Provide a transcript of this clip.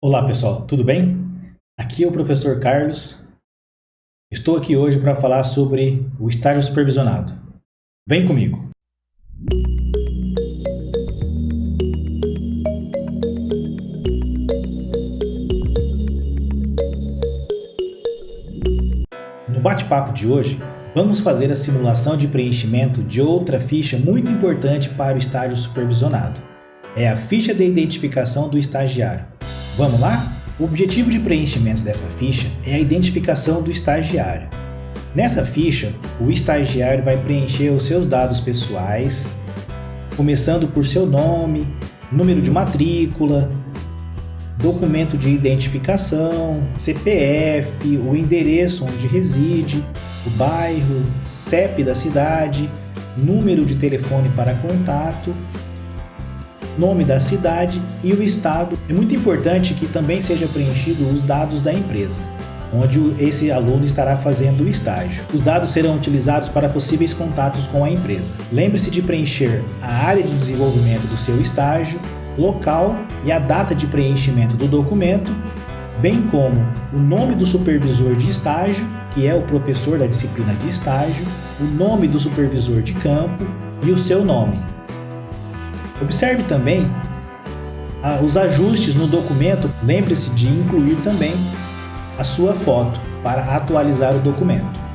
Olá pessoal, tudo bem? Aqui é o professor Carlos. Estou aqui hoje para falar sobre o estágio supervisionado. Vem comigo! No bate-papo de hoje, vamos fazer a simulação de preenchimento de outra ficha muito importante para o estágio supervisionado. É a ficha de identificação do estagiário. Vamos lá? O objetivo de preenchimento dessa ficha é a identificação do estagiário. Nessa ficha, o estagiário vai preencher os seus dados pessoais, começando por seu nome, número de matrícula, documento de identificação, CPF, o endereço onde reside, o bairro, CEP da cidade, número de telefone para contato nome da cidade e o estado. É muito importante que também seja preenchido os dados da empresa, onde esse aluno estará fazendo o estágio. Os dados serão utilizados para possíveis contatos com a empresa. Lembre-se de preencher a área de desenvolvimento do seu estágio, local e a data de preenchimento do documento, bem como o nome do supervisor de estágio, que é o professor da disciplina de estágio, o nome do supervisor de campo e o seu nome. Observe também ah, os ajustes no documento, lembre-se de incluir também a sua foto para atualizar o documento.